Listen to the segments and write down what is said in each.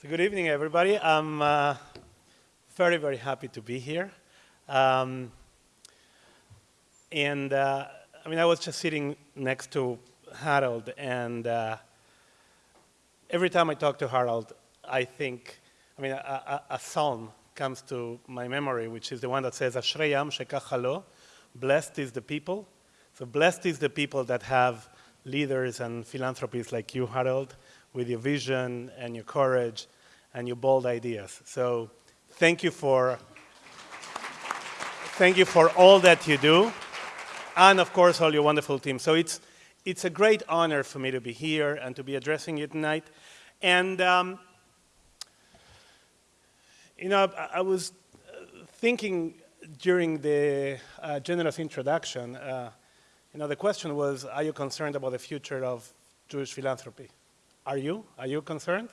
So good evening, everybody. I'm uh, very, very happy to be here. Um, and uh, I mean, I was just sitting next to Harold, and uh, every time I talk to Harold, I think, I mean, a, a, a, psalm comes to my memory, which is the one that says, Ashreyam shekachalo, blessed is the people. So blessed is the people that have leaders and philanthropists like you, Harold, with your vision and your courage and your bold ideas. So thank you for, thank you for all that you do, and of course all your wonderful team. So it's, it's a great honor for me to be here and to be addressing you tonight. And um, you know, I, I, was thinking during the uh, generous introduction, uh, you know, the question was, are you concerned about the future of Jewish philanthropy? Are you? Are you concerned?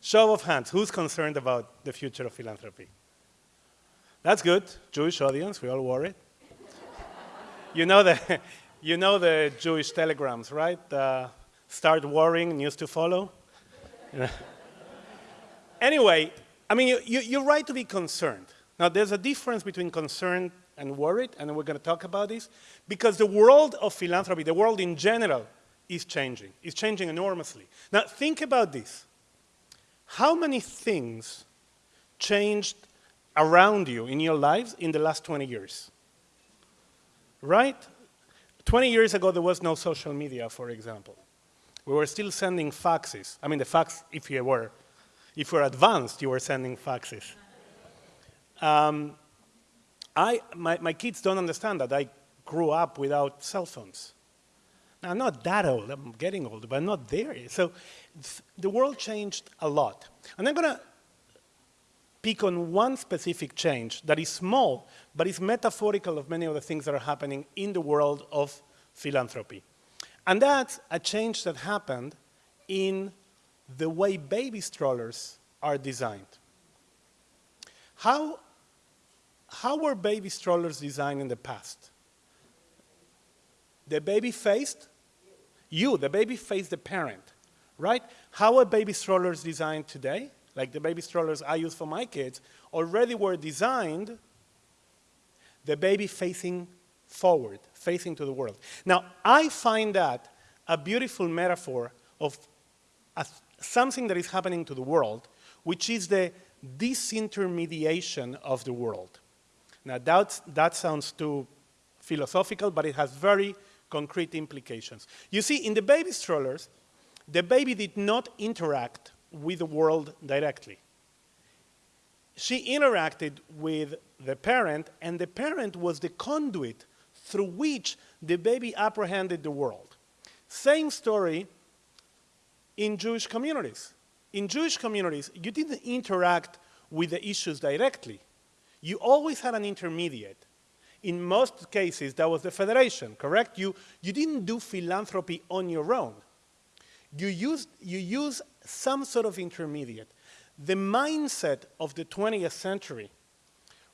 Show of hands, who's concerned about the future of philanthropy? That's good, Jewish audience, we all worried. you, know the, you know the Jewish telegrams, right? Uh, start worrying, news to follow. anyway, I mean, you, you, you're right to be concerned. Now, there's a difference between concerned and worried, and we're going to talk about this, because the world of philanthropy, the world in general, is changing. It's changing enormously. Now, think about this. How many things changed around you in your lives in the last 20 years? Right? 20 years ago, there was no social media, for example. We were still sending faxes. I mean, the fax, if you were, if you were advanced, you were sending faxes. Um, I, my, my kids don't understand that I grew up without cell phones. I'm not that old, I'm getting older, but I'm not there yet. So the world changed a lot. And I'm going to pick on one specific change that is small, but is metaphorical of many of the things that are happening in the world of philanthropy. And that's a change that happened in the way baby strollers are designed. How, how were baby strollers designed in the past? The baby faced you, the baby faced the parent, right? How are baby strollers designed today? Like the baby strollers I use for my kids, already were designed the baby facing forward, facing to the world. Now, I find that a beautiful metaphor of a, something that is happening to the world, which is the disintermediation of the world. Now, that sounds too philosophical, but it has very concrete implications. You see, in the baby strollers, the baby did not interact with the world directly. She interacted with the parent, and the parent was the conduit through which the baby apprehended the world. Same story in Jewish communities. In Jewish communities, you didn't interact with the issues directly. You always had an intermediate in most cases, that was the federation, correct? You, you didn't do philanthropy on your own. You used, you use some sort of intermediate. The mindset of the 20th century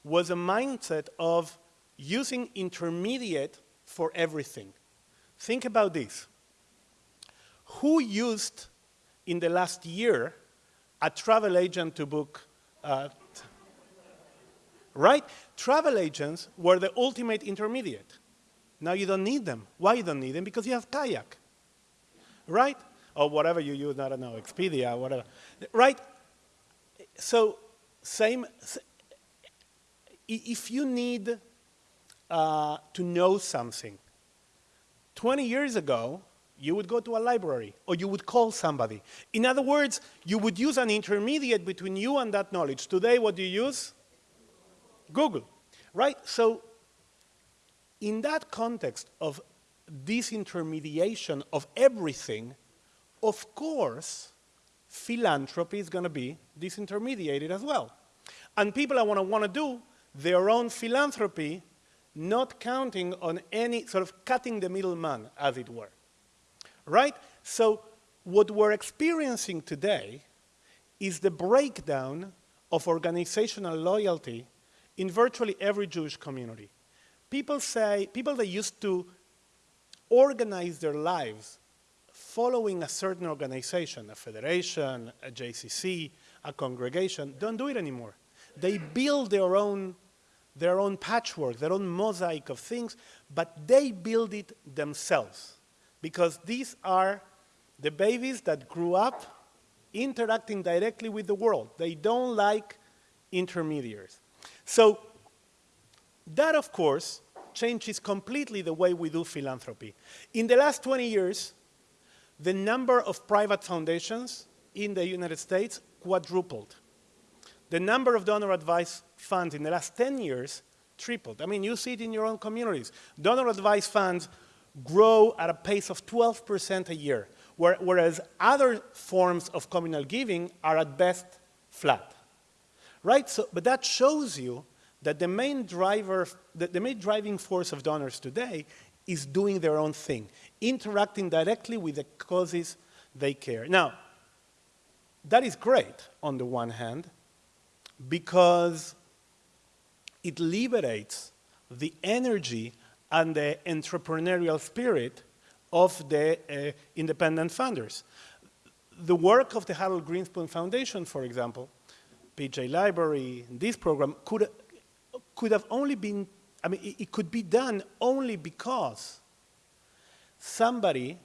was a mindset of using intermediate for everything. Think about this. Who used in the last year a travel agent to book uh, right? Travel agents were the ultimate intermediate. Now you don't need them. Why you don't need them? Because you have Kayak, right? Or whatever you use, I don't know, Expedia, whatever, right? So same, if you need uh, to know something, 20 years ago, you would go to a library or you would call somebody. In other words, you would use an intermediate between you and that knowledge. Today, what do you use? Google, right? So in that context of disintermediation of everything, of course, philanthropy is going to be disintermediated as well. And people are going to want to do their own philanthropy, not counting on any sort of cutting the middleman, as it were. Right? So what we're experiencing today is the breakdown of organizational loyalty in virtually every Jewish community. People say, people that used to organize their lives following a certain organization, a federation, a JCC, a congregation, don't do it anymore. They build their own, their own patchwork, their own mosaic of things, but they build it themselves. Because these are the babies that grew up interacting directly with the world. They don't like intermediaries. So that, of course, changes completely the way we do philanthropy. In the last 20 years, the number of private foundations in the United States quadrupled. The number of donor advised funds in the last 10 years tripled. I mean, you see it in your own communities. Donor advised funds grow at a pace of 12% a year, whereas other forms of communal giving are at best flat. Right? So, but that shows you that the main driver, the, the main driving force of donors today is doing their own thing, interacting directly with the causes they care. Now, that is great on the one hand, because it liberates the energy and the entrepreneurial spirit of the uh, independent funders. The work of the Harold Grinspoon Foundation, for example, PJ Library, this program, could, could have only been, I mean, it, it could be done only because somebody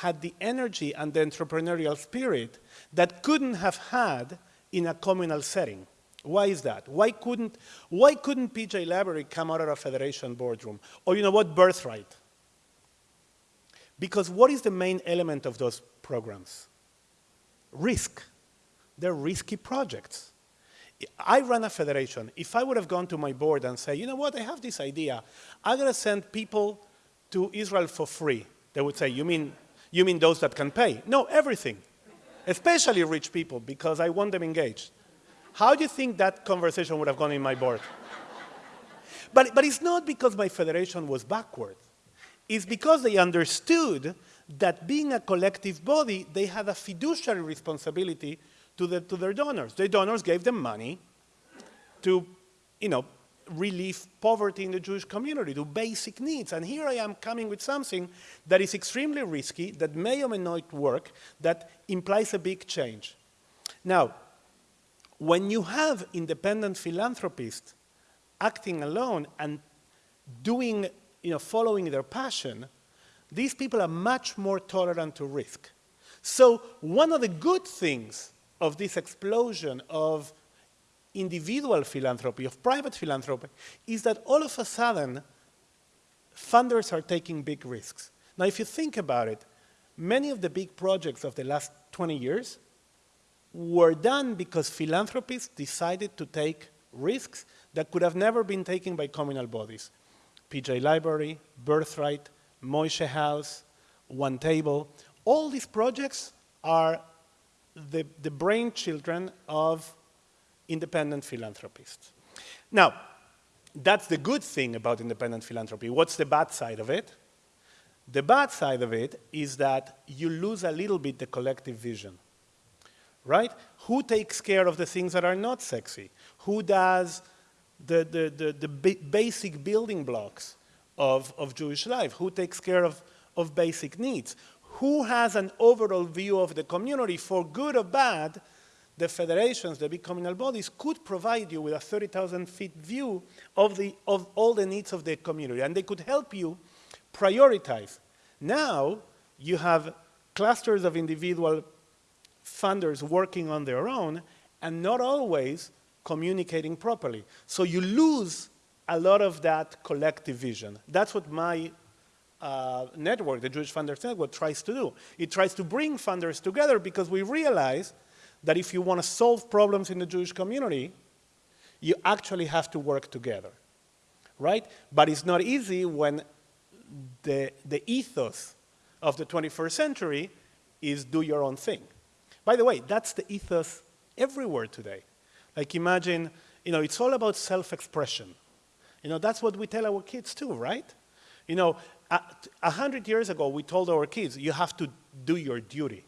had the energy and the entrepreneurial spirit that couldn't have had in a communal setting. Why is that? Why couldn't, why couldn't PJ Library come out of a federation boardroom? Or you know what, birthright? Because what is the main element of those programs? Risk. They're risky projects. I run a federation. If I would have gone to my board and say, you know what, I have this idea. I'm going to send people to Israel for free. They would say, you mean, you mean those that can pay? No, everything. Especially rich people, because I want them engaged. How do you think that conversation would have gone in my board? but, but it's not because my federation was backward. It's because they understood that being a collective body, they had a fiduciary responsibility to, the, to their donors. Their donors gave them money to, you know, relieve poverty in the Jewish community, to basic needs. And here I am coming with something that is extremely risky, that may or may not work, that implies a big change. Now, when you have independent philanthropists acting alone and doing, you know, following their passion, these people are much more tolerant to risk. So one of the good things of this explosion of individual philanthropy, of private philanthropy, is that all of a sudden, funders are taking big risks. Now, if you think about it, many of the big projects of the last 20 years were done because philanthropists decided to take risks that could have never been taken by communal bodies. PJ Library, Birthright, Moishe House, One Table, all these projects are the, the brain children of independent philanthropists. Now, that's the good thing about independent philanthropy. What's the bad side of it? The bad side of it is that you lose a little bit the collective vision, right? Who takes care of the things that are not sexy? Who does the, the, the, the basic building blocks of, of Jewish life? Who takes care of, of basic needs? Who has an overall view of the community for good or bad the federations, the big communal bodies, could provide you with a 30,000 feet view of, the, of all the needs of the community, and they could help you prioritize. Now, you have clusters of individual funders working on their own, and not always communicating properly. So you lose a lot of that collective vision. That's what my uh, network, the Jewish Funders Network, tries to do. It tries to bring funders together because we realize that if you want to solve problems in the Jewish community, you actually have to work together, right? But it's not easy when the, the ethos of the 21st century is do your own thing. By the way, that's the ethos everywhere today. Like imagine, you know, it's all about self-expression. You know, that's what we tell our kids too, right? You know, a hundred years ago, we told our kids, you have to do your duty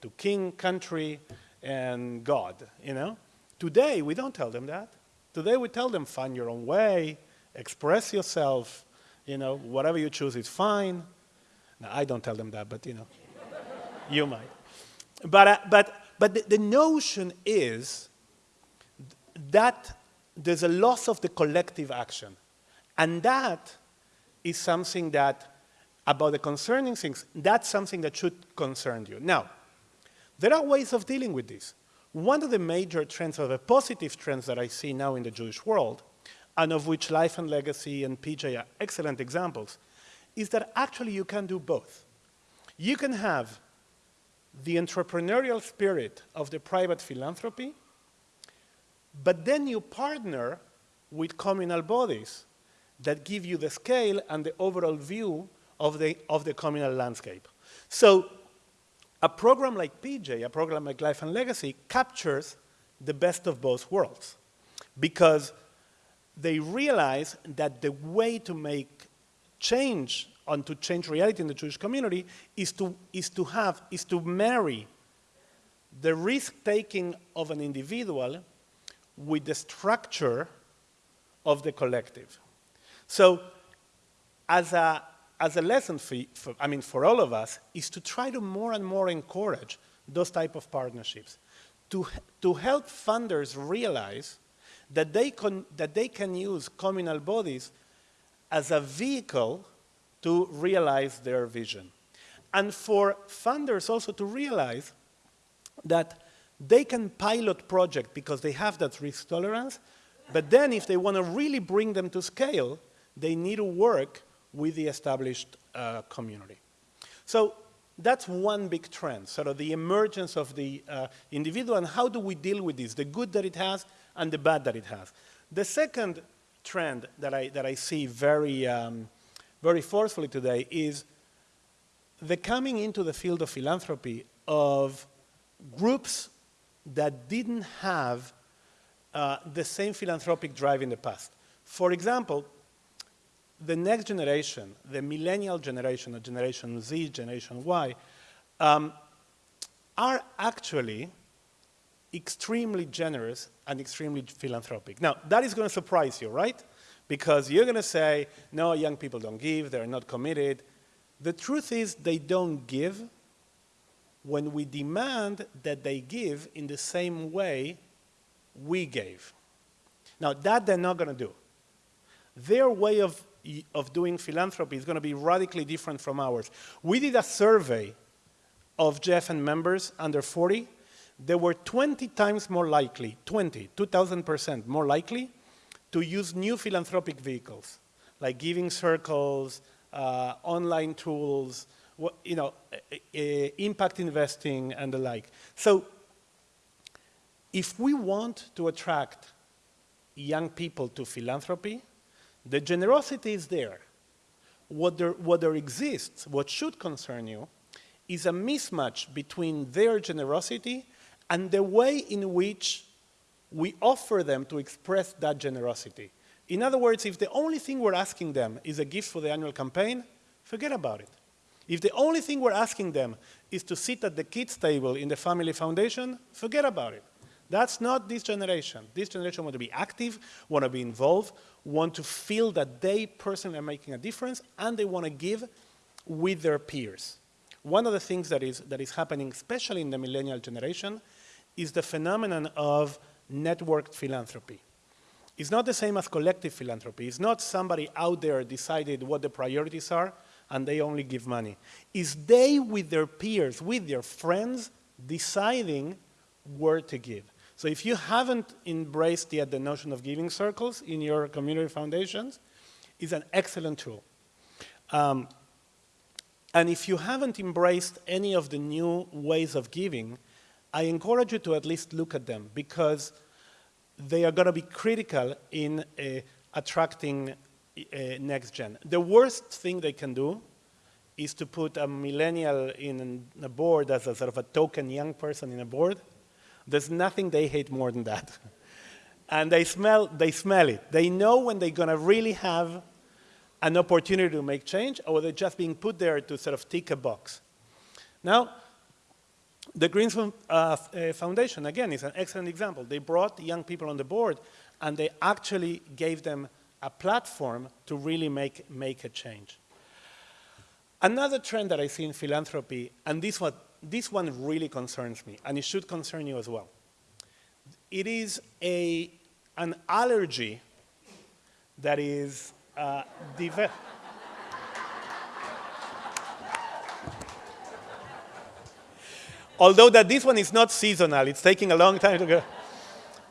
to king, country, and God, you know? Today, we don't tell them that. Today, we tell them, find your own way, express yourself, you know, whatever you choose is fine. Now, I don't tell them that, but, you know. you might. But, uh, but, but the, the notion is that there's a loss of the collective action. And that is something that, about the concerning things, that's something that should concern you. Now, there are ways of dealing with this. One of the major trends, or the positive trends that I see now in the Jewish world, and of which Life and Legacy and PJ are excellent examples, is that actually you can do both. You can have the entrepreneurial spirit of the private philanthropy, but then you partner with communal bodies that give you the scale and the overall view of the, of the communal landscape. So a program like PJ, a program like Life and Legacy, captures the best of both worlds because they realize that the way to make change and to change reality in the Jewish community is to, is to have, is to marry the risk-taking of an individual with the structure of the collective. So as a, as a lesson for, for, I mean, for all of us, is to try to more and more encourage those type of partnerships, to, to help funders realize that they, can, that they can use communal bodies as a vehicle to realize their vision. And for funders also to realize that they can pilot projects because they have that risk tolerance, but then if they want to really bring them to scale, they need to work with the established uh, community. So that's one big trend, sort of the emergence of the uh, individual and how do we deal with this, the good that it has and the bad that it has. The second trend that I, that I see very, um, very forcefully today is the coming into the field of philanthropy of groups that didn't have uh, the same philanthropic drive in the past. For example, the next generation, the millennial generation, the Generation Z, Generation Y, um, are actually extremely generous and extremely philanthropic. Now, that is going to surprise you, right? Because you're going to say, no, young people don't give, they're not committed. The truth is they don't give when we demand that they give in the same way we gave. Now, that they're not going to do. Their way of, of doing philanthropy is going to be radically different from ours. We did a survey of JFN members under 40. They were 20 times more likely, 20, 2,000% more likely to use new philanthropic vehicles, like giving circles, uh, online tools, you know, impact investing and the like. So if we want to attract young people to philanthropy, the generosity is there. What there, what there exists, what should concern you, is a mismatch between their generosity and the way in which we offer them to express that generosity. In other words, if the only thing we're asking them is a gift for the annual campaign, forget about it. If the only thing we're asking them is to sit at the kids' table in the family foundation, forget about it. That's not this generation. This generation want to be active, want to be involved, want to feel that they personally are making a difference, and they want to give with their peers. One of the things that is, that is happening, especially in the millennial generation, is the phenomenon of networked philanthropy. It's not the same as collective philanthropy. It's not somebody out there decided what the priorities are and they only give money. It's they with their peers, with their friends, deciding where to give. So if you haven't embraced yet the notion of giving circles in your community foundations, it's an excellent tool. Um, and if you haven't embraced any of the new ways of giving, I encourage you to at least look at them because they are going to be critical in uh, attracting uh, next gen. The worst thing they can do is to put a millennial in a board as a sort of a token young person in a board. There's nothing they hate more than that. and they smell, they smell it. They know when they're going to really have an opportunity to make change or they're just being put there to sort of tick a box. Now, the Greens uh, uh, Foundation, again, is an excellent example. They brought young people on the board and they actually gave them a platform to really make, make a change. Another trend that I see in philanthropy, and this one this one really concerns me, and it should concern you as well. It is a, an allergy that is uh, developed. Although that this one is not seasonal, it's taking a long time to go.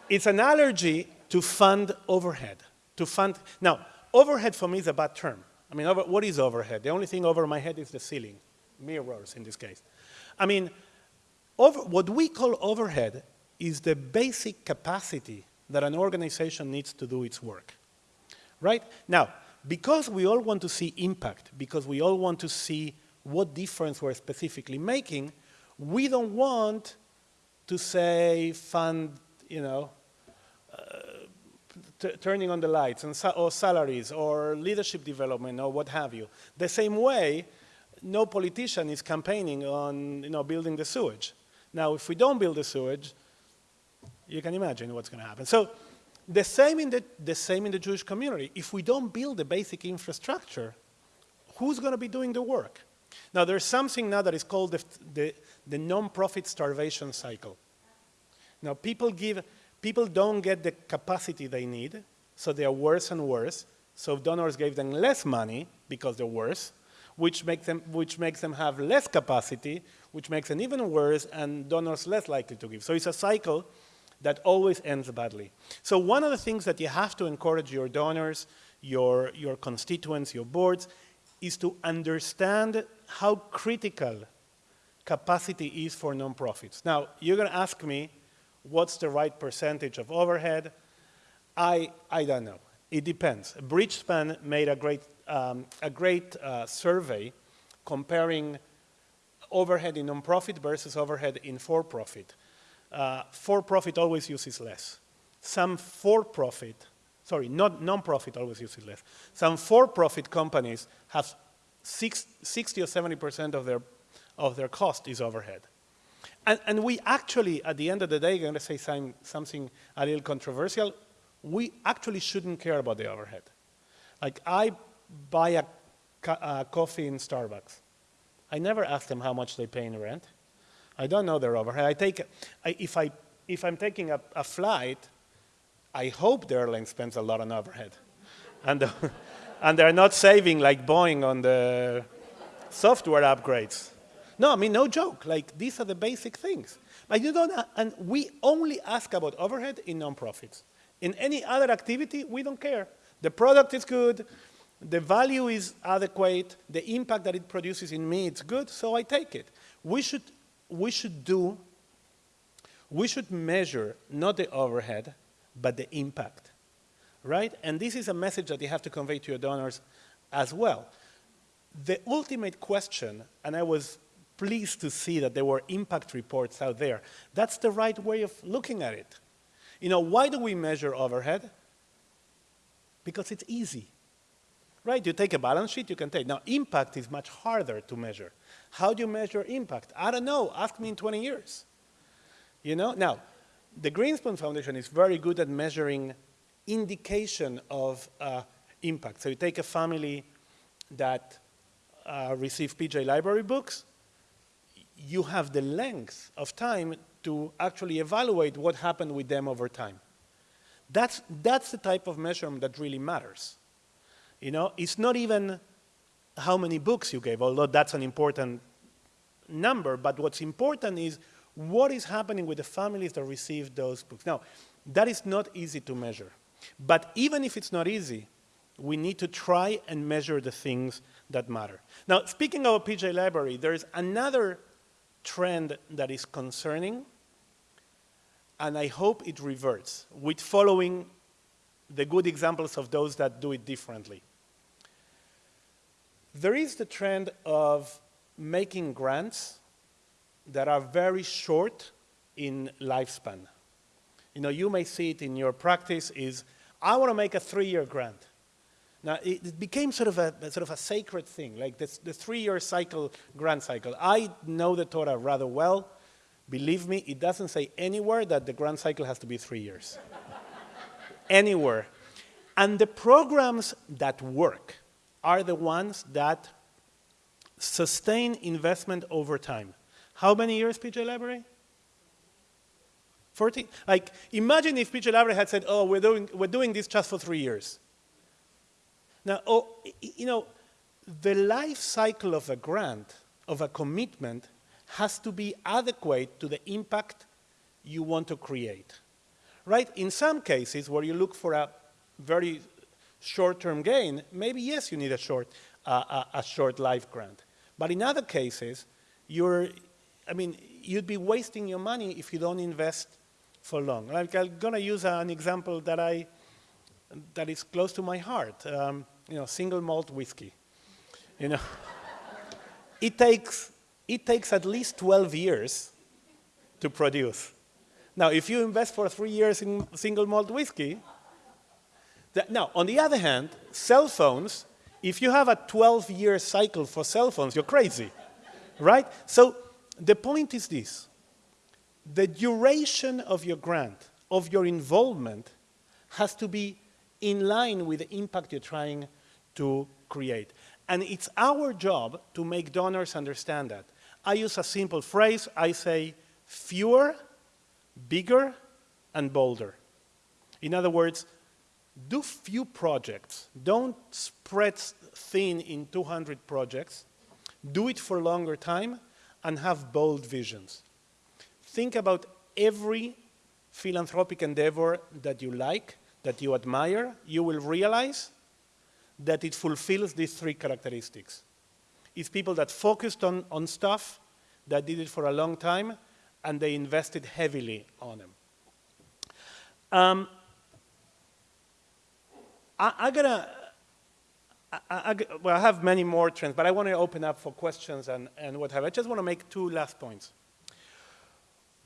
It's an allergy to fund overhead. To fund, now, overhead for me is a bad term. I mean, over, what is overhead? The only thing over my head is the ceiling, mirrors in this case. I mean, over, what we call overhead is the basic capacity that an organization needs to do its work, right? Now, because we all want to see impact, because we all want to see what difference we're specifically making, we don't want to say fund, you know, uh, turning on the lights and sa or salaries or leadership development or what have you. The same way, no politician is campaigning on you know, building the sewage. Now, if we don't build the sewage, you can imagine what's going to happen. So the same, in the, the same in the Jewish community. If we don't build the basic infrastructure, who's going to be doing the work? Now, there's something now that is called the, the, the non-profit starvation cycle. Now, people give, people don't get the capacity they need, so they are worse and worse. So donors gave them less money because they're worse, which makes them, which makes them have less capacity, which makes them even worse, and donors less likely to give. So it's a cycle that always ends badly. So one of the things that you have to encourage your donors, your, your constituents, your boards, is to understand how critical capacity is for nonprofits. Now, you're going to ask me, what's the right percentage of overhead? I, I don't know. It depends. Bridgespan made a great, um, a great uh, survey comparing overhead in nonprofit versus overhead in for-profit. Uh, for-profit always uses less. Some for-profit, sorry, not non-profit always uses less. Some for-profit companies have six, 60 or 70% of their, of their cost is overhead. And, and we actually, at the end of the day, going to say some, something a little controversial, we actually shouldn't care about the overhead. Like I buy a, a coffee in Starbucks. I never ask them how much they pay in rent. I don't know their overhead. I take, I, if, I, if I'm taking a, a, flight, I hope the airline spends a lot on overhead. and, and they're not saving like Boeing on the software upgrades. No, I mean, no joke. Like, these are the basic things. But you don't, and we only ask about overhead in nonprofits. In any other activity, we don't care. The product is good, the value is adequate, the impact that it produces in me, it's good, so I take it. We should, we should do, we should measure not the overhead, but the impact, right? And this is a message that you have to convey to your donors as well. The ultimate question, and I was pleased to see that there were impact reports out there. That's the right way of looking at it. You know, why do we measure overhead? Because it's easy. Right, you take a balance sheet, you can take. Now, impact is much harder to measure. How do you measure impact? I don't know, ask me in 20 years. You know, now, the Grinspoon Foundation is very good at measuring indication of uh, impact. So you take a family that uh, receive PJ library books, you have the length of time to actually evaluate what happened with them over time. That's, that's the type of measurement that really matters. You know, it's not even how many books you gave, although that's an important number, but what's important is what is happening with the families that receive those books. Now, that is not easy to measure. But even if it's not easy, we need to try and measure the things that matter. Now, speaking of a PJ library, there's another trend that is concerning, and I hope it reverts with following the good examples of those that do it differently. There is the trend of making grants that are very short in lifespan. You know, you may see it in your practice is, I want to make a three-year grant. Now, it, became sort of a, sort of a sacred thing, like this, the three-year cycle, grant cycle. I know the Torah rather well. Believe me, it doesn't say anywhere that the grant cycle has to be three years. anywhere. And the programs that work are the ones that sustain investment over time. How many years, PJ Library? 14? Like, imagine if PJ Library had said, oh, we're doing, we're doing this just for three years. Now, oh, you know, the life cycle of a grant, of a commitment, has to be adequate to the impact you want to create. Right? In some cases where you look for a very short-term gain, maybe yes, you need a short, uh, a, a short life grant. But in other cases, you're, I mean, you'd be wasting your money if you don't invest for long. Like I'm gonna use an example that I, that is close to my heart. Um, you know, single malt whiskey. You know, it takes, it takes at least 12 years to produce. Now, if you invest for three years in single malt whiskey, that, now, on the other hand, cell phones, if you have a 12-year cycle for cell phones, you're crazy, right? So the point is this. The duration of your grant, of your involvement, has to be in line with the impact you're trying to create. And it's our job to make donors understand that. I use a simple phrase. I say fewer, bigger, and bolder. In other words, do few projects. Don't spread thin in 200 projects. Do it for longer time and have bold visions. Think about every philanthropic endeavor that you like, that you admire. You will realize that it fulfills these three characteristics. It's people that focused on, on stuff, that did it for a long time, and they invested heavily on them. Um, I, I gotta, I, I, well, I have many more trends, but I want to open up for questions and, and what have I. just want to make two last points.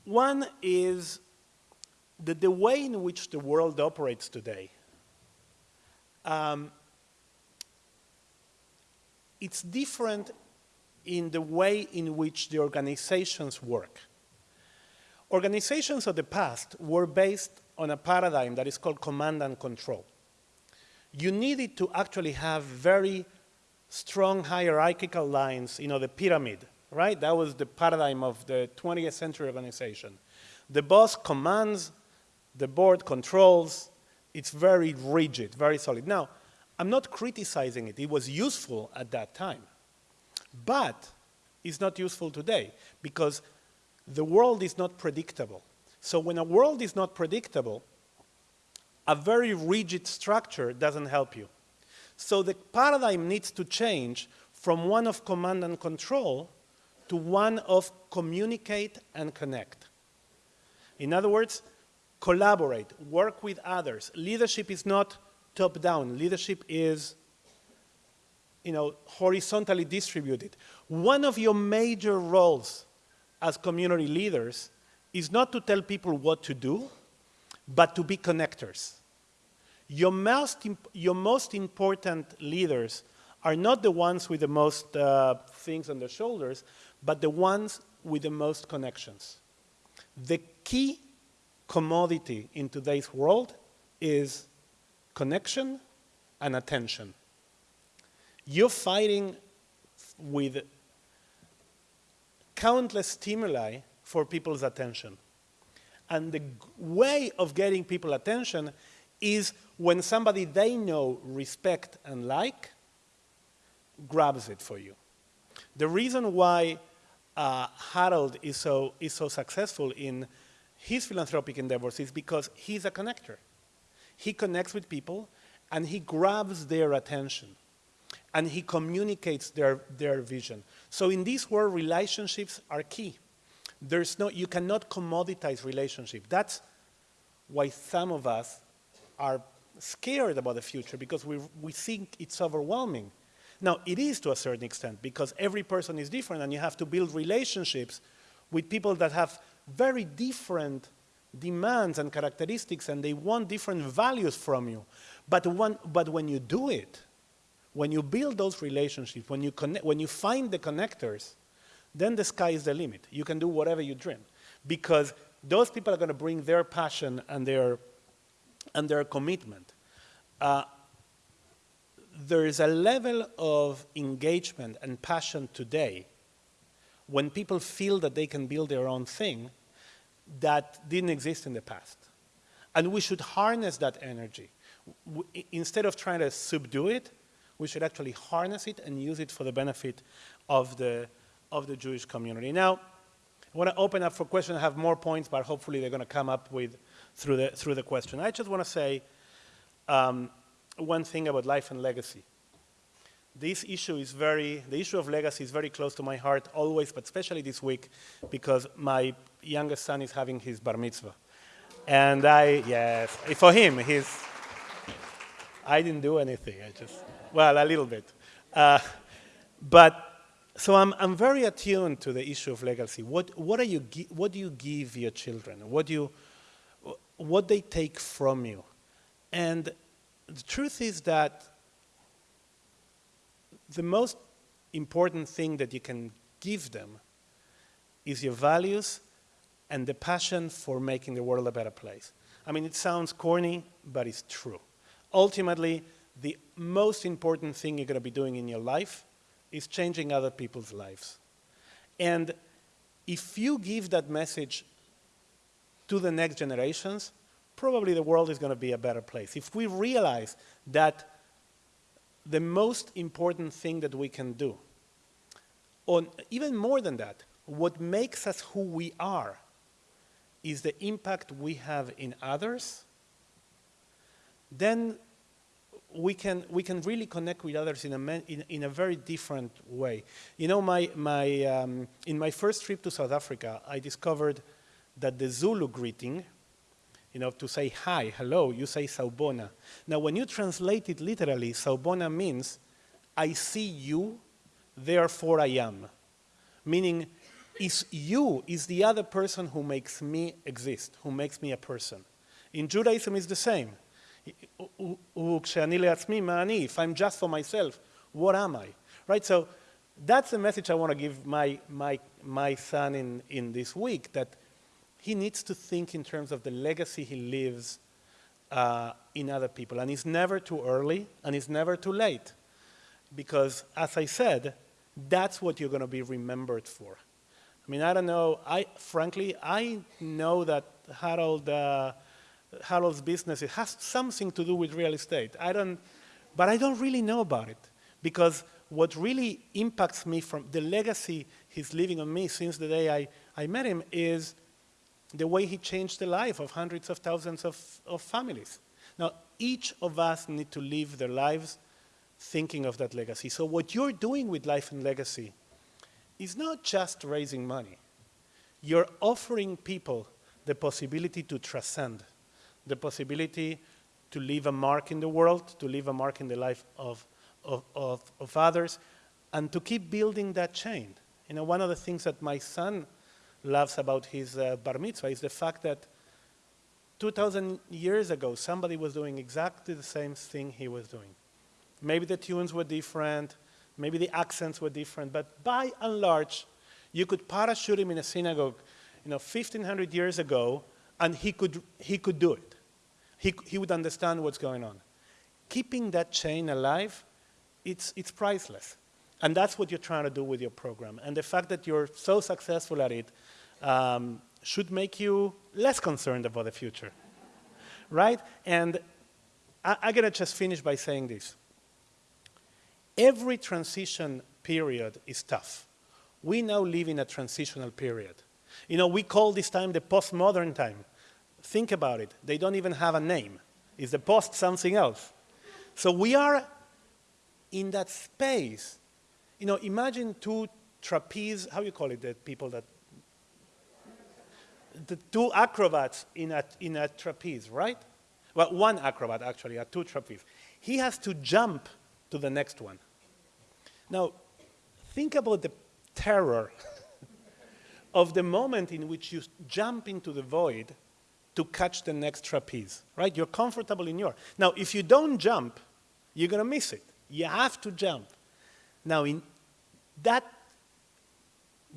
One is that the way in which the world operates today um, it's different in the way in which the organizations work. Organizations of the past were based on a paradigm that is called command and control. You needed to actually have very strong hierarchical lines, you know, the pyramid, right? That was the paradigm of the 20th century organization. The boss commands, the board controls, it's very rigid, very solid. Now, I'm not criticizing it. It was useful at that time. But it's not useful today because the world is not predictable. So when a world is not predictable, a very rigid structure doesn't help you. So the paradigm needs to change from one of command and control to one of communicate and connect. In other words, collaborate, work with others. Leadership is not top-down. Leadership is you know, horizontally distributed. One of your major roles as community leaders is not to tell people what to do, but to be connectors. Your most, your most important leaders are not the ones with the most uh, things on their shoulders, but the ones with the most connections. The key commodity in today's world is connection and attention. You're fighting with countless stimuli for people's attention. And the way of getting people attention is when somebody they know, respect, and like grabs it for you. The reason why uh, Harold is so, is so successful in his philanthropic endeavors is because he's a connector. He connects with people and he grabs their attention and he communicates their, their vision. So in this world, relationships are key. There's no, you cannot commoditize relationship. That's why some of us are scared about the future because we, we think it's overwhelming. Now, it is to a certain extent because every person is different and you have to build relationships with people that have very different demands and characteristics and they want different values from you. But, but when you do it, when you build those relationships, when you, connect, when you find the connectors, then the sky is the limit. You can do whatever you dream. Because those people are going to bring their passion and their, and their commitment. Uh, there is a level of engagement and passion today when people feel that they can build their own thing that didn't exist in the past. And we should harness that energy. Instead of trying to subdue it, we should actually harness it and use it for the benefit of the, of the Jewish community. Now, I want to open up for questions. I have more points, but hopefully they're going to come up with through the, through the question. I just want to say um, one thing about life and legacy. This issue is very, the issue of legacy is very close to my heart always, but especially this week, because my youngest son is having his bar mitzvah. And I, yes, for him, he's, I didn't do anything, I just, well, a little bit. Uh, but, so I'm, I'm very attuned to the issue of legacy. What, what, are you, what do you give your children? What do you, what they take from you. And the truth is that the most important thing that you can give them is your values and the passion for making the world a better place. I mean, it sounds corny, but it's true. Ultimately, the most important thing you're going to be doing in your life is changing other people's lives. And if you give that message to the next generations, probably the world is going to be a better place. If we realize that the most important thing that we can do, or even more than that, what makes us who we are is the impact we have in others, then we can, we can really connect with others in a, in, in a very different way. You know, my, my, um, in my first trip to South Africa, I discovered that the Zulu greeting, you know, to say hi, hello, you say Sawubona. Now, when you translate it literally, Sawubona means, I see you, therefore I am. Meaning, is you is the other person who makes me exist, who makes me a person. In Judaism, it's the same. If I'm just for myself, what am I? Right? So that's the message I want to give my, my, my son in, in this week, that he needs to think in terms of the legacy he leaves uh, in other people. And it's never too early, and it's never too late. Because, as I said, that's what you're going to be remembered for. I mean, I don't know. I frankly, I know that Harold, uh, Harold's business it has something to do with real estate. I don't, but I don't really know about it because what really impacts me from the legacy he's leaving on me since the day I, I met him is the way he changed the life of hundreds of thousands of, of families. Now, each of us need to live their lives thinking of that legacy. So what you're doing with Life and Legacy is not just raising money. You're offering people the possibility to transcend, the possibility to leave a mark in the world, to leave a mark in the life of, of, of, of others, and to keep building that chain. You know, one of the things that my son loves about his uh, bar mitzvah is the fact that 2,000 years ago, somebody was doing exactly the same thing he was doing. Maybe the tunes were different, maybe the accents were different, but by and large, you could parachute him in a synagogue, you know, 1,500 years ago, and he could, he could do it. He, he would understand what's going on. Keeping that chain alive, it's, it's priceless. And that's what you're trying to do with your program. And the fact that you're so successful at it um, should make you less concerned about the future, right? And I, I'm gonna just finish by saying this. Every transition period is tough. We now live in a transitional period. You know, we call this time the postmodern time. Think about it. They don't even have a name. Is the post something else? So we are in that space. You know, imagine two trapeze, how you call it, the people that the two acrobats in a, in a trapeze, right? Well, one acrobat actually, a two trapeze. He has to jump to the next one. Now, think about the terror of the moment in which you jump into the void to catch the next trapeze, right? You're comfortable in your. Now, if you don't jump, you're going to miss it. You have to jump. Now, in that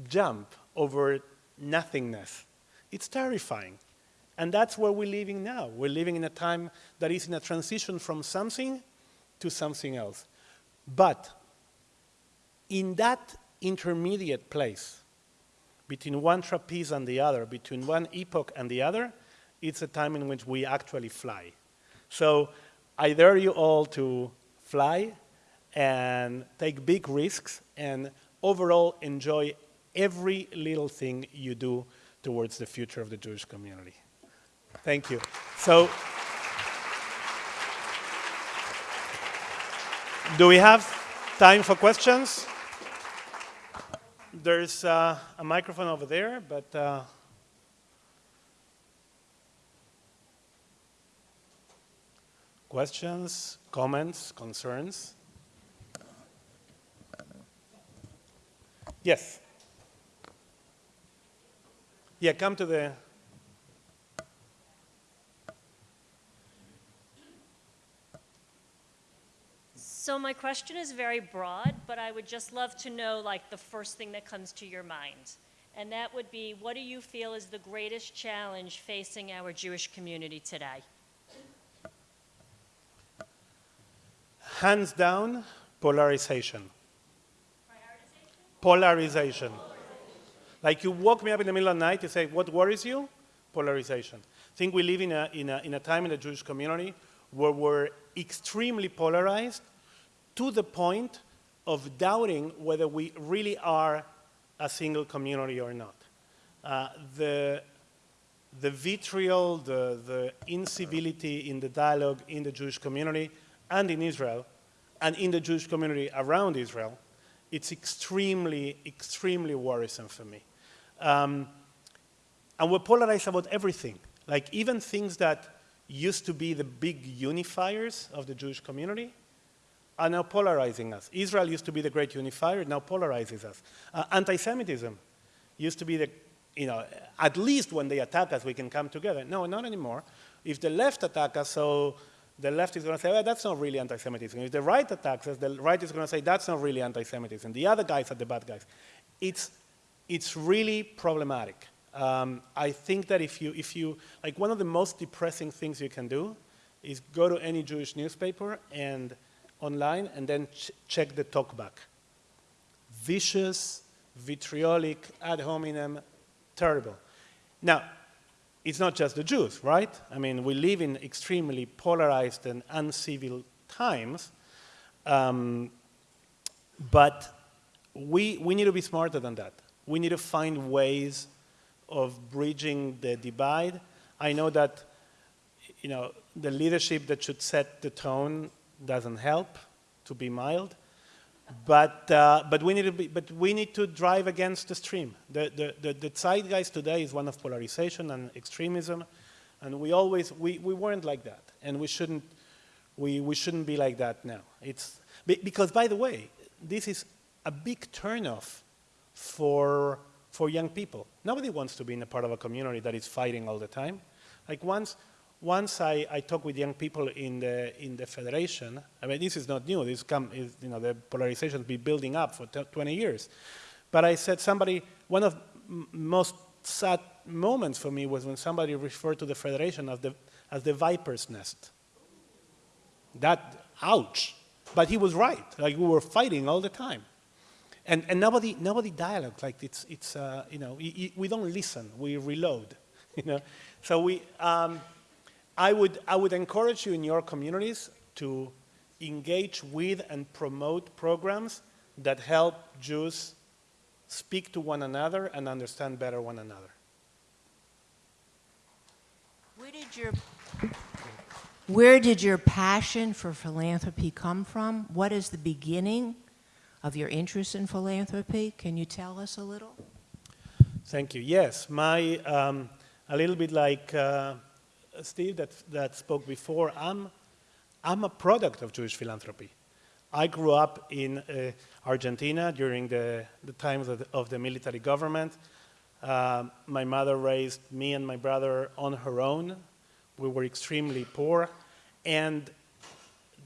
jump over nothingness, it's terrifying. And that's where we're living now. We're living in a time that is in a transition from something to something else. But in that intermediate place, between one trapeze and the other, between one epoch and the other, it's a time in which we actually fly. So I dare you all to fly and take big risks and overall enjoy every little thing you do towards the future of the Jewish community. Thank you. So, do we have time for questions? There's uh, a microphone over there, but uh, questions, comments, concerns? Yes. Yeah, come to the. So my question is very broad, but I would just love to know like the first thing that comes to your mind. And that would be, what do you feel is the greatest challenge facing our Jewish community today? Hands down, polarization. Polarization. Like you woke me up in the middle of the night, you say, what worries you? Polarization. I think we live in a, in a, in a time in the Jewish community where we're extremely polarized to the point of doubting whether we really are a single community or not. Uh, the, the vitriol, the, the incivility in the dialogue in the Jewish community and in Israel, and in the Jewish community around Israel, it's extremely, extremely worrisome for me. Um, and we're polarized about everything. Like even things that used to be the big unifiers of the Jewish community are now polarizing us. Israel used to be the great unifier, now polarizes us. Uh, Anti-Semitism used to be the, you know, at least when they attack us, we can come together. No, not anymore. If the left attack us, so the left is going to say, well, that's not really anti-Semitism. If the right attacks us, the right is going to say, that's not really anti-Semitism. The other guys are the bad guys. It's, it's really problematic. Um, I think that if you, if you, like one of the most depressing things you can do is go to any Jewish newspaper and online and then ch check the talkback. Vicious, vitriolic, ad hominem, terrible. Now, it's not just the Jews, right? I mean, we live in extremely polarized and uncivil times, um, but we, we need to be smarter than that. We need to find ways of bridging the divide. I know that, you know, the leadership that should set the tone doesn't help, to be mild. But, uh, but, we need to be, but we need to drive against the stream. The, the, the, the zeitgeist today is one of polarization and extremism, and we always, we, we weren't like that, and we shouldn't, we, we shouldn't be like that now. It's, because by the way, this is a big turnoff for, for young people. Nobody wants to be in a part of a community that is fighting all the time. Like once, once I, I talk with young people in the, in the federation, I mean, this is not new, this come, is, you know, the polarization has been building up for 20 years. But I said somebody, one of most sad moments for me was when somebody referred to the federation as the, as the viper's nest. That, ouch. But he was right, like we were fighting all the time. And, and nobody, nobody dialogue, like it's, it's uh, you know, we don't listen, we reload, you know. So we, um, I would, I would encourage you in your communities to engage with and promote programs that help Jews speak to one another and understand better one another. Where did your, where did your passion for philanthropy come from? What is the beginning of your interest in philanthropy? Can you tell us a little? Thank you. Yes, my, um, a little bit like uh, Steve that, that spoke before, I'm, I'm a product of Jewish philanthropy. I grew up in uh, Argentina during the, the times of the, of the military government. Uh, my mother raised me and my brother on her own. We were extremely poor. And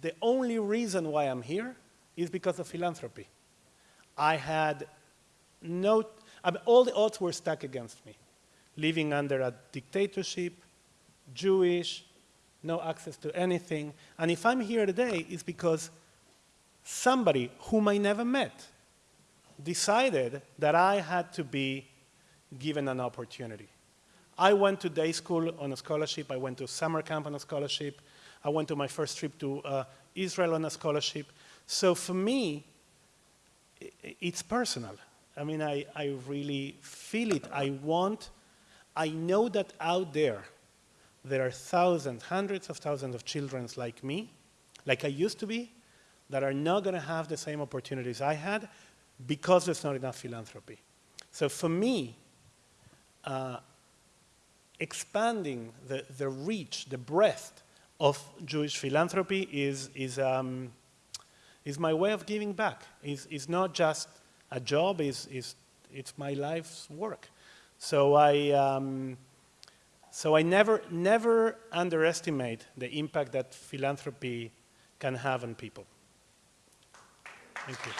the only reason why I'm here is because of philanthropy. I had no, I mean, all the odds were stacked against me. Living under a dictatorship, Jewish, no access to anything. And if I'm here today, it's because somebody whom I never met decided that I had to be given an opportunity. I went to day school on a scholarship. I went to summer camp on a scholarship. I went to my first trip to uh, Israel on a scholarship. So for me, it's personal. I mean, I, I really feel it. I want, I know that out there, there are thousands, hundreds of thousands of children like me, like I used to be, that are not going to have the same opportunities I had because there's not enough philanthropy. So for me, uh, expanding the, the reach, the breadth of Jewish philanthropy is, is, um, is my way of giving back. It's, it's not just a job, it's, it's, it's my life's work. So I, um, so I never, never underestimate the impact that philanthropy can have on people. Thank you.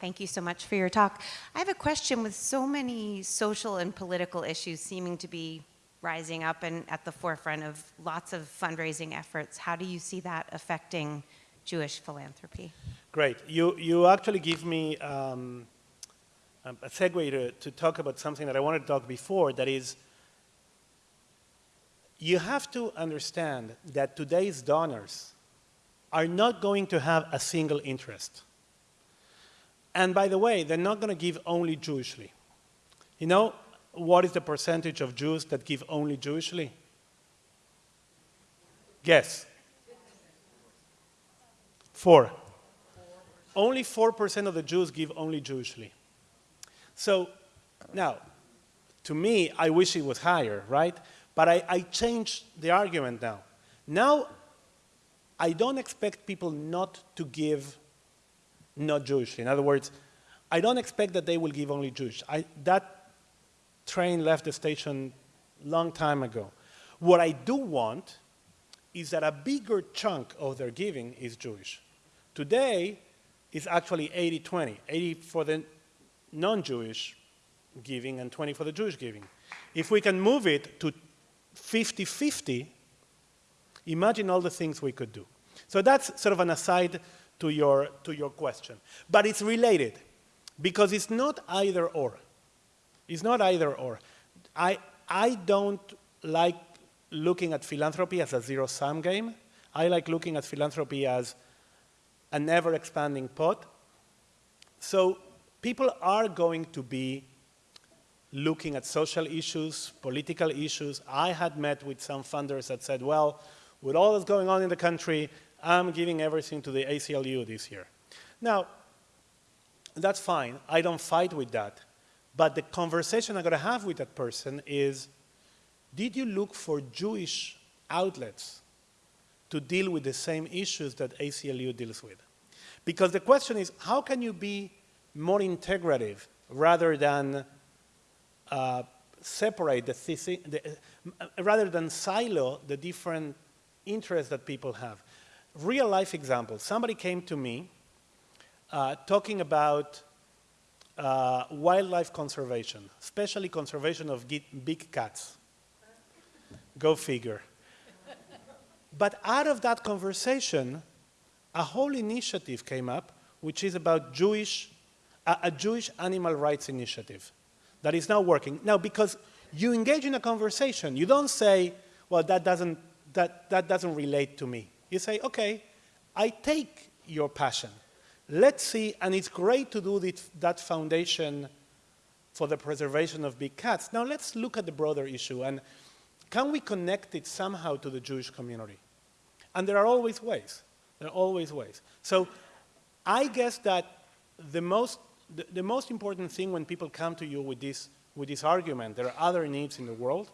Thank you so much for your talk. I have a question with so many social and political issues seeming to be rising up and at the forefront of lots of fundraising efforts. How do you see that affecting Jewish philanthropy? Great. You, you actually give me um, a segue to, to talk about something that I wanted to talk before, that is, you have to understand that today's donors are not going to have a single interest. And by the way, they're not going to give only Jewishly. You know, what is the percentage of Jews that give only Jewishly? Guess. Four. Only 4% of the Jews give only Jewishly. So now, to me, I wish it was higher, right? But I, I changed the argument now. Now, I don't expect people not to give not Jewish. In other words, I don't expect that they will give only Jewish. I, that train left the station long time ago. What I do want is that a bigger chunk of their giving is Jewish. Today, it's actually 80-20, 80 for the non-Jewish giving and 20 for the Jewish giving. If we can move it to 50-50, imagine all the things we could do. So that's sort of an aside to your, to your question. But it's related because it's not either or. It's not either or. I, I don't like looking at philanthropy as a zero-sum game. I like looking at philanthropy as an ever-expanding pot. So people are going to be looking at social issues, political issues. I had met with some funders that said, well, with all that's going on in the country, I'm giving everything to the ACLU this year. Now, that's fine. I don't fight with that. But the conversation I'm going to have with that person is, did you look for Jewish outlets to deal with the same issues that ACLU deals with? Because the question is, how can you be more integrative rather than uh, separate the, the uh, rather than silo the different interests that people have. Real life example, somebody came to me uh, talking about uh, wildlife conservation, especially conservation of big cats. Go figure. But out of that conversation, a whole initiative came up, which is about Jewish, a Jewish animal rights initiative that is now working. Now, because you engage in a conversation, you don't say, well, that doesn't, that, that doesn't relate to me. You say, okay, I take your passion. Let's see, and it's great to do that foundation for the preservation of big cats. Now let's look at the broader issue, and can we connect it somehow to the Jewish community? And there are always ways. There are always ways. So I guess that the most the, the most important thing when people come to you with this, with this argument, there are other needs in the world,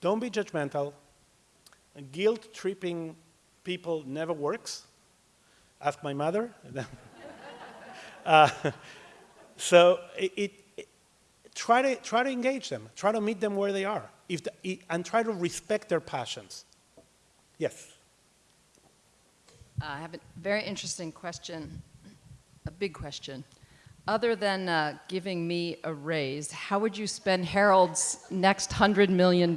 don't be judgmental. Guilt-tripping people never works. Ask my mother. uh, so it, it, try, to, try to engage them. Try to meet them where they are. If the, and try to respect their passions. Yes? I have a very interesting question, a big question other than uh, giving me a raise, how would you spend Harold's next $100 million?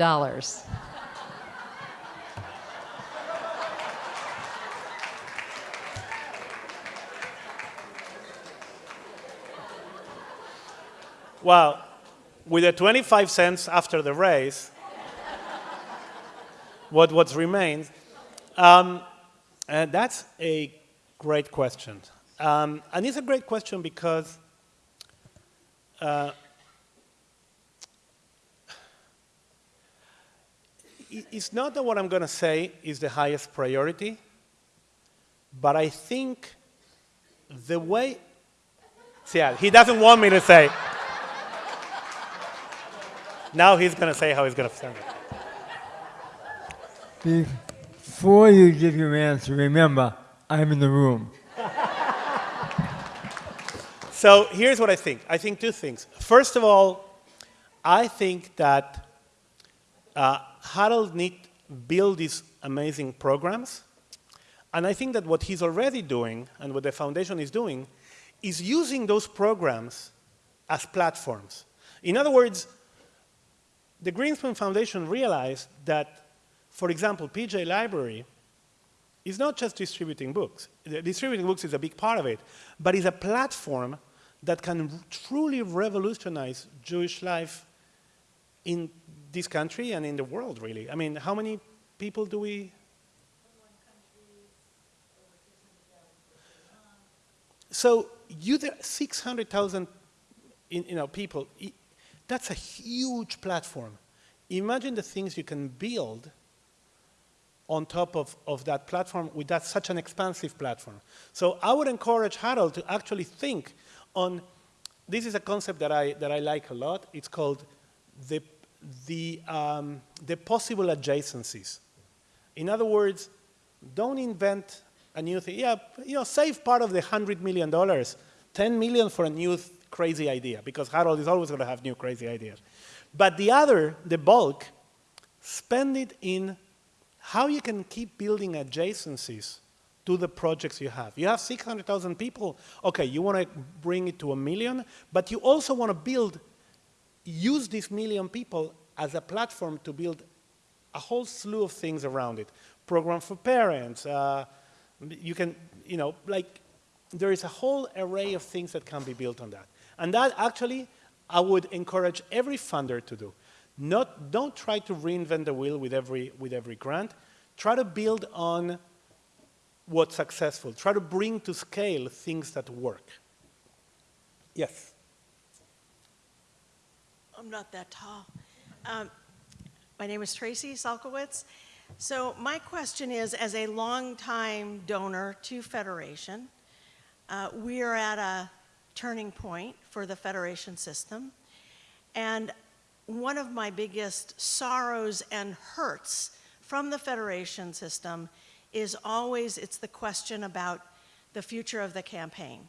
Well, with the 25 cents after the raise, what what remains, um, and that's a great question. Um, and it's a great question because uh, it's not that what I'm going to say is the highest priority, but I think the way, yeah, he doesn't want me to say. Now he's going to say how he's going to say it. Before you give your answer, remember, I'm in the room. So here's what I think. I think two things. First of all, I think that uh, Harold need build these amazing programs, and I think that what he's already doing and what the foundation is doing is using those programs as platforms. In other words, the Grinspoon Foundation realized that, for example, PJ Library is not just distributing books. Distributing books is a big part of it, but is a platform that can truly revolutionize Jewish life in this country and in the world, really. I mean, how many people do we? So you there 600,000 in- you know, people, that's a huge platform. Imagine the things you can build on top of, of that platform with that such an expansive platform. So I would encourage Harold to actually think on, this is a concept that I, that I like a lot. It's called the, the, um, the possible adjacencies. In other words, don't invent a new thing. Yeah, you know, save part of the $100 million, 10 million for a new crazy idea, because Harold is always going to have new crazy ideas. But the other, the bulk, spend it in how you can keep building adjacencies to the projects you have. You have 600,000 people. Okay, you want to bring it to a million, but you also want to build, use these million people as a platform to build a whole slew of things around it. Program for parents. Uh, you can, you know, like, there is a whole array of things that can be built on that. And that actually, I would encourage every funder to do. Not, don't try to reinvent the wheel with every, with every grant. Try to build on what's successful. Try to bring to scale things that work. Yes. I'm not that tall. Um, My name is Tracy Salkowitz. So my question is, as a longtime donor to Federation, uh, we are at a turning point for the Federation system. And one of my biggest sorrows and hurts from the Federation system is always, it's the question about the future of the campaign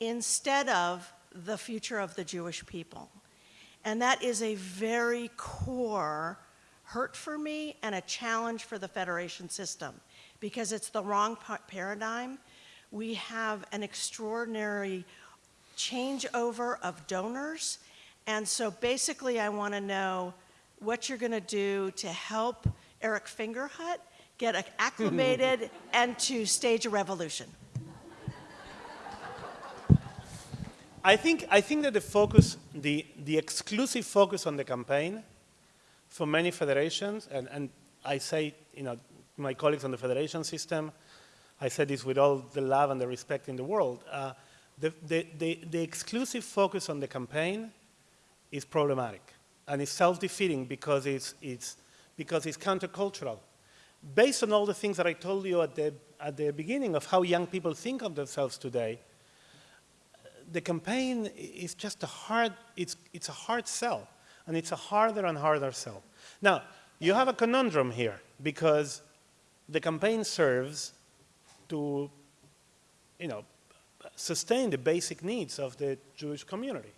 instead of the future of the Jewish people. And that is a very core hurt for me and a challenge for the federation system because it's the wrong paradigm. We have an extraordinary changeover of donors. And so basically, I want to know what you're going to do to help Eric Fingerhut get acclimated and to stage a revolution. I think, I think that the focus, the, the exclusive focus on the campaign for many federations, and, and I say, you know, my colleagues on the federation system, I say this with all the love and the respect in the world, uh, the, the, the, the exclusive focus on the campaign is problematic and it's self-defeating because it's, it's, because it's countercultural. Based on all the things that I told you at the, at the beginning of how young people think of themselves today, the campaign is just a hard, it's, it's a hard sell, and it's a harder and harder sell. Now, you have a conundrum here, because the campaign serves to, you know, sustain the basic needs of the Jewish community,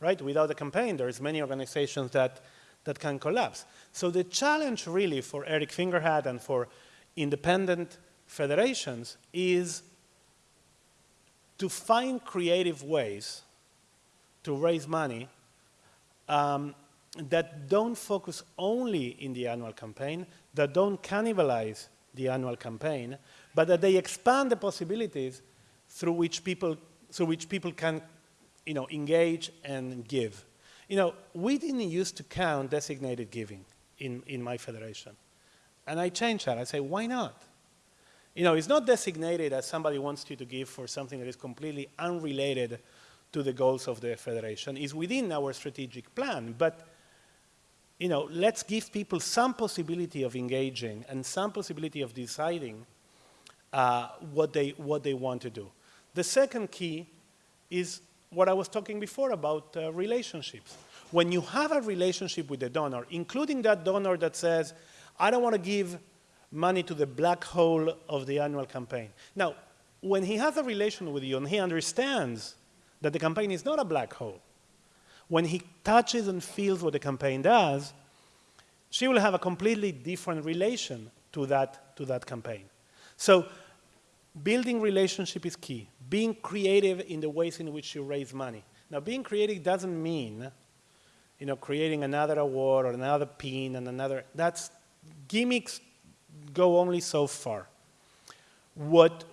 right? Without the campaign, there's many organizations that, that can collapse. So the challenge really for Eric Fingerhut and for independent federations is to find creative ways to raise money um, that don't focus only in the annual campaign, that don't cannibalize the annual campaign, but that they expand the possibilities through which people, through which people can you know, engage and give. You know, we didn't used to count designated giving in, in my federation. And I changed that. I say, why not? You know, it's not designated as somebody wants you to give for something that is completely unrelated to the goals of the federation. It's within our strategic plan, but you know, let's give people some possibility of engaging and some possibility of deciding uh, what, they, what they want to do. The second key is what I was talking before about uh, relationships. When you have a relationship with the donor, including that donor that says, I don't want to give money to the black hole of the annual campaign. Now, when he has a relation with you and he understands that the campaign is not a black hole, when he touches and feels what the campaign does, she will have a completely different relation to that, to that campaign. So building relationship is key. Being creative in the ways in which you raise money. Now, being creative doesn't mean, you know, creating another award or another pin and another, that's, gimmicks go only so far. What,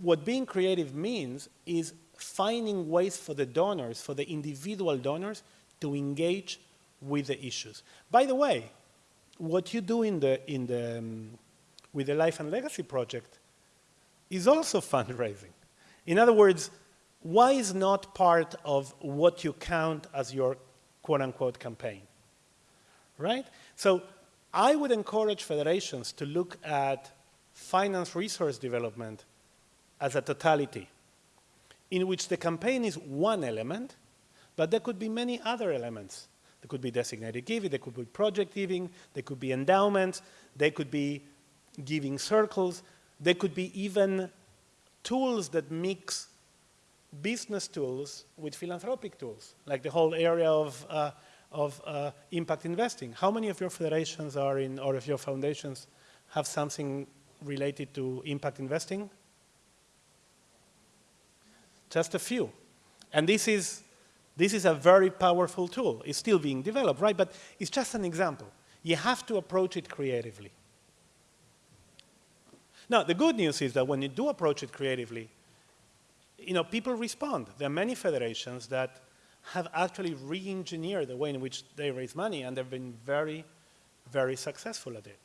what being creative means is finding ways for the donors, for the individual donors, to engage with the issues. By the way, what you do in the, in the, um, with the Life and Legacy Project is also fundraising. In other words, why is not part of what you count as your quote-unquote campaign, right? So I would encourage federations to look at finance resource development as a totality in which the campaign is one element, but there could be many other elements. There could be designated giving, there could be project giving, there could be endowments, there could be giving circles, there could be even tools that mix business tools with philanthropic tools, like the whole area of, uh, of uh, impact investing. How many of your federations are in, or of your foundations have something related to impact investing? Just a few. And this is, this is a very powerful tool. It's still being developed, right? But it's just an example. You have to approach it creatively. Now, the good news is that when you do approach it creatively, you know, people respond. There are many federations that have actually re-engineered the way in which they raise money, and they've been very, very successful at it.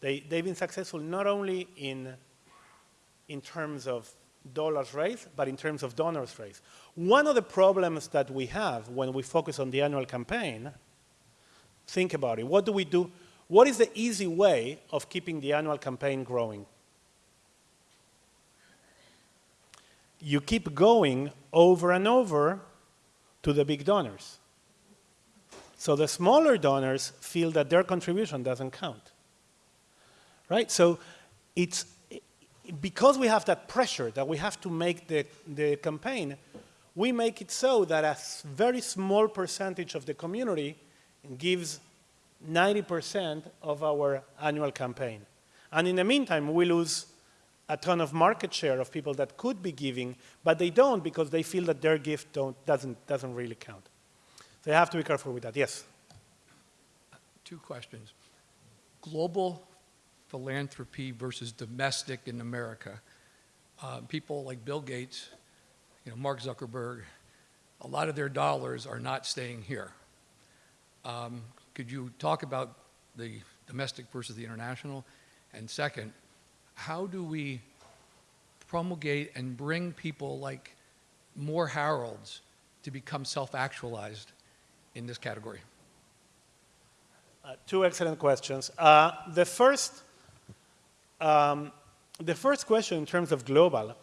They, they've been successful not only in, in terms of dollars raised, but in terms of donors raised. One of the problems that we have when we focus on the annual campaign, think about it. What do we do? What is the easy way of keeping the annual campaign growing? You keep going over and over to the big donors. So the smaller donors feel that their contribution doesn't count. Right? So it's because we have that pressure that we have to make the, the campaign, we make it so that a very small percentage of the community gives 90% of our annual campaign. And in the meantime, we lose a ton of market share of people that could be giving, but they don't because they feel that their gift doesn't, doesn't really count. So you have to be careful with that. Yes? Two questions. Global philanthropy versus domestic in America. Uh, people like Bill Gates, you know, Mark Zuckerberg, a lot of their dollars are not staying here. Um, could you talk about the domestic versus the international? And second, how do we promulgate and bring people like more Harolds to become self-actualized in this category? Uh, two excellent questions. Uh, the first um, the first question in terms of global,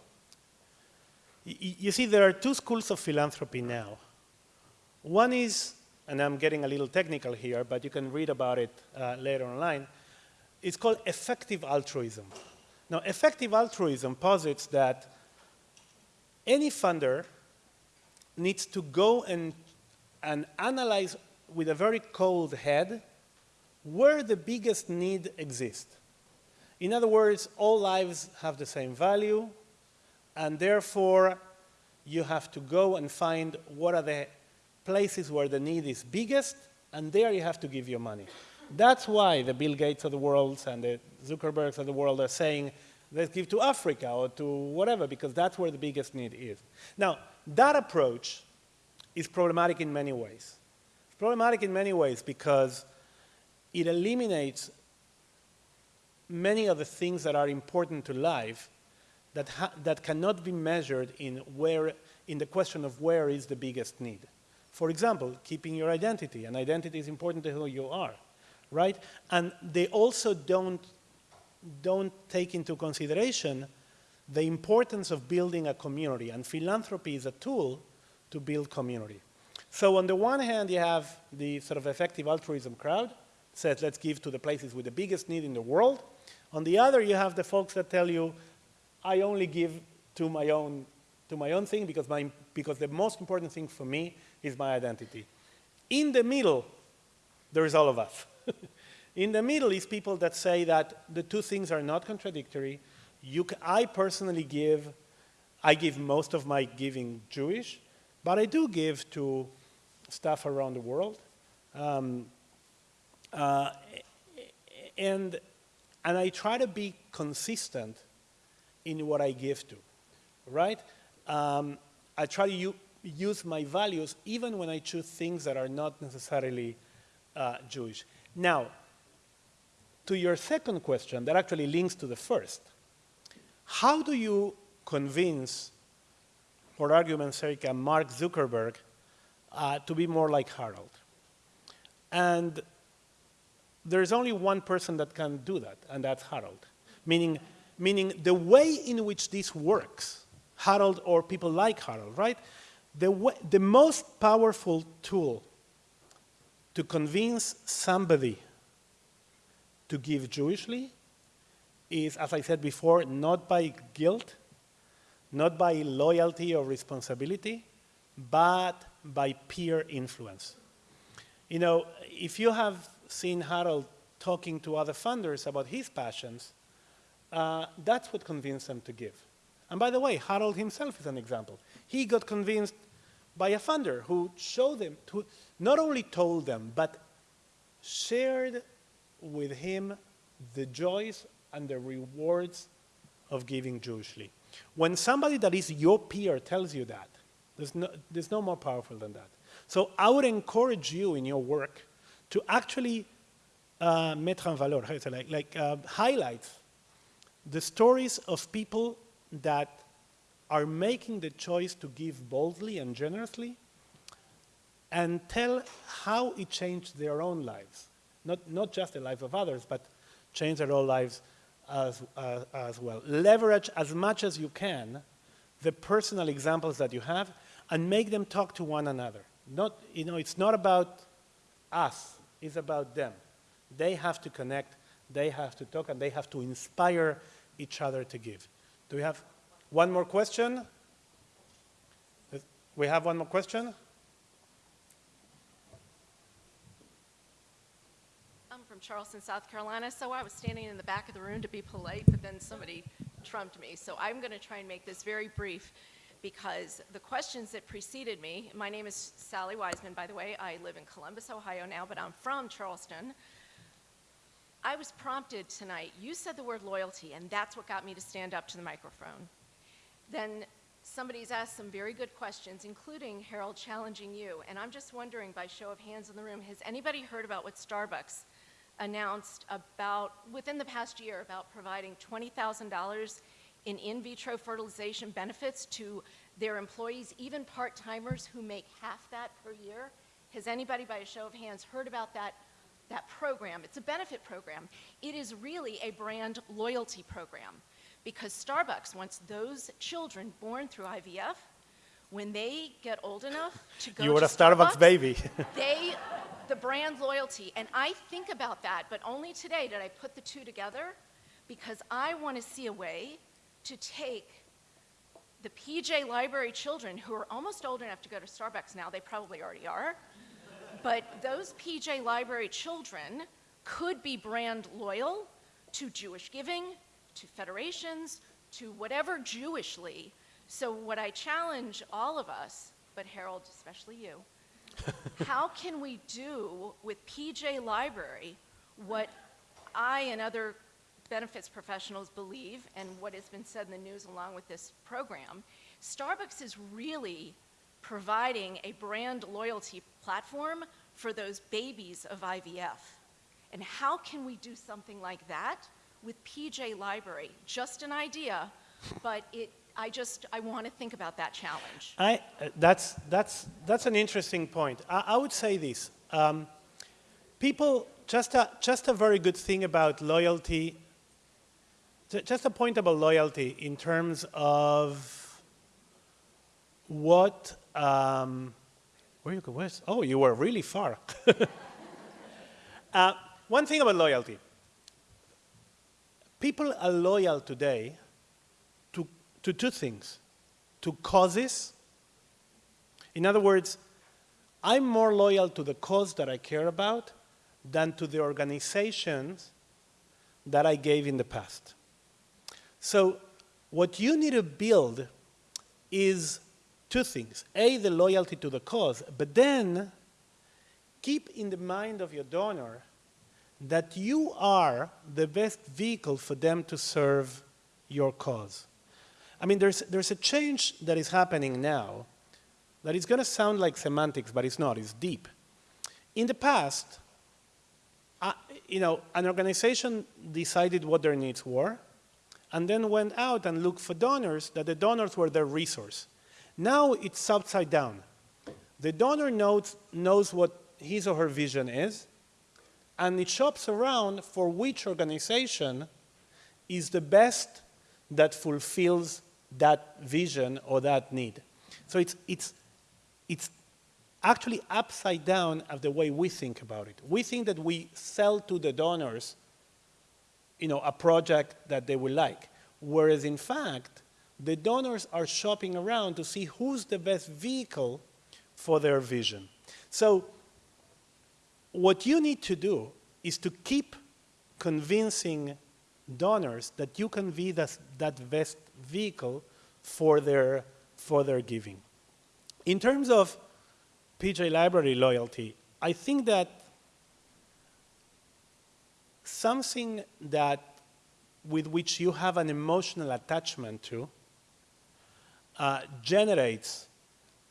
you see there are two schools of philanthropy now. One is, and I'm getting a little technical here, but you can read about it uh, later online, it's called effective altruism. Now, effective altruism posits that any funder needs to go and, and analyze with a very cold head where the biggest need exists. In other words, all lives have the same value, and therefore you have to go and find what are the places where the need is biggest, and there you have to give your money. That's why the Bill Gates of the world and the Zuckerbergs of the world are saying, let's give to Africa or to whatever, because that's where the biggest need is. Now, that approach is problematic in many ways. It's problematic in many ways because it eliminates many of the things that are important to life that, ha- that cannot be measured in, where, in the question of where is the biggest need. For example, keeping your identity. An identity is important to who you are, right? And they also don't, don't take into consideration the importance of building a community. And philanthropy is a tool to build community. So on the one hand, you have the sort of effective altruism crowd, says let's give to the places with the biggest need in the world. On the other, you have the folks that tell you, I only give to my own, to my own thing because, my, because the most important thing for me is my identity. In the middle, there is all of us. In the middle is people that say that the two things are not contradictory. You I personally give, I give most of my giving Jewish, but I do give to stuff around the world. Um, uh, and, and I try to be consistent in what I give to, right? Um, I try to use my values even when I choose things that are not necessarily uh, Jewish. Now, to your second question, that actually links to the first. How do you convince, for argument's sake, Mark Zuckerberg uh, to be more like Harold? And there's only one person that can do that, and that's Harold. Meaning, meaning the way in which this works, Harold or people like Harold, right? The, way, the most powerful tool to convince somebody to give Jewishly is, as I said before, not by guilt, not by loyalty or responsibility, but by peer influence. You know, if you have seen Harold talking to other funders about his passions, uh, that's what convinced them to give. And by the way, Harold himself is an example. He got convinced by a funder who showed them, who not only told them, but shared with him the joys and the rewards of giving Jewishly. When somebody that is your peer tells you that, there's no, there's no more powerful than that. So I would encourage you in your work to actually uh, mettre en valeur, like, like uh, highlight the stories of people that are making the choice to give boldly and generously and tell how it changed their own lives. Not, not just the lives of others, but change their own lives as, uh, as well. Leverage as much as you can the personal examples that you have and make them talk to one another. Not, you know, it's not about us, it's about them. They have to connect, they have to talk, and they have to inspire each other to give. Do we have one more question? We have one more question? I'm from Charleston, South Carolina, so I was standing in the back of the room to be polite, but then somebody trumped me. So I'm going to try and make this very brief because the questions that preceded me, my name is Sally Wiseman, by the way. I live in Columbus, Ohio now, but I'm from Charleston. I was prompted tonight. You said the word loyalty, and that's what got me to stand up to the microphone. Then somebody's asked some very good questions, including Harold challenging you. And I'm just wondering, by show of hands in the room, has anybody heard about what Starbucks announced about, within the past year, about providing $20,000 in in vitro fertilization benefits to their employees, even part timers who make half that per year? Has anybody, by a show of hands, heard about that, that program? It's a benefit program. It is really a brand loyalty program because Starbucks wants those children born through IVF, when they get old enough to go You to were a Starbucks baby. they, the brand loyalty, and I think about that, but only today did I put the two together because I want to see a way to take the PJ Library children who are almost old enough to go to Starbucks now, they probably already are, but those PJ Library children could be brand loyal to Jewish giving, to federations, to whatever Jewishly. So, what I challenge all of us, but Harold, especially you, how can we do with PJ Library what I and other benefits professionals believe, and what has been said in the news along with this program? Starbucks is really providing a brand loyalty platform for those babies of IVF. And how can we do something like that with PJ Library? Just an idea, but it, I just, I want to think about that challenge. I, uh, that's, that's, that's an interesting point. I, I would say this. Um, people, just a, just a very good thing about loyalty, just a point about loyalty in terms of what, um, where you go, where's, oh, you were really far. uh, one thing about loyalty. People are loyal today to, to two things, to causes. In other words, I'm more loyal to the cause that I care about than to the organizations that I gave in the past. So what you need to build is two things. A, the loyalty to the cause, but then keep in the mind of your donor that you are the best vehicle for them to serve your cause. I mean, there's, there's a change that is happening now that is going to sound like semantics, but it's not, it's deep. In the past, uh, you know, an organization decided what their needs were, and then went out and looked for donors, that the donors were their resource. Now it's upside down. The donor knows, knows what his or her vision is, and it shops around for which organization is the best that fulfills that vision or that need. So it's, it's, it's actually upside down of the way we think about it. We think that we sell to the donors you know, a project that they will like, whereas in fact, the donors are shopping around to see who's the best vehicle for their vision. So what you need to do is to keep convincing donors that you can be the, that best vehicle for their, for their giving. In terms of PJ Library loyalty, I think that something that with which you have an emotional attachment to uh, generates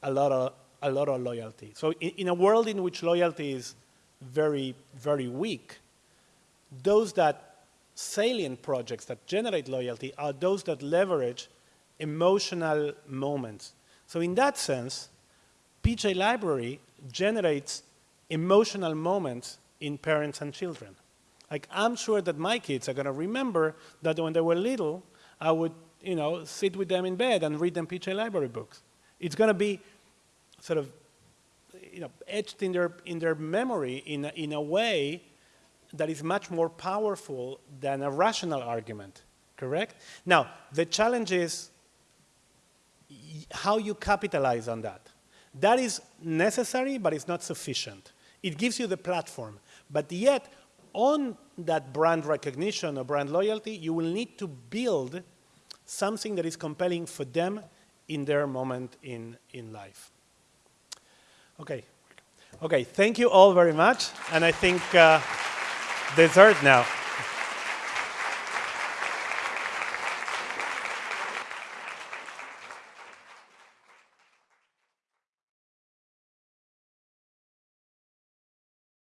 a lot of a lot of loyalty. So in, in, a world in which loyalty is very very weak, those that salient projects that generate loyalty are those that leverage emotional moments. So in that sense, PJ Library generates emotional moments in parents and children. Like I'm sure that my kids are going to remember that when they were little, I would, you know, sit with them in bed and read them PJ Library books. It's going to be sort of, you know, etched in their in their memory in a, in a way that is much more powerful than a rational argument. Correct? Now the challenge is how you capitalize on that. That is necessary, but it's not sufficient. It gives you the platform, but yet on that brand recognition or brand loyalty, you will need to build something that is compelling for them in their moment in, in life. Okay. Okay, thank you all very much. And I think uh, dessert now.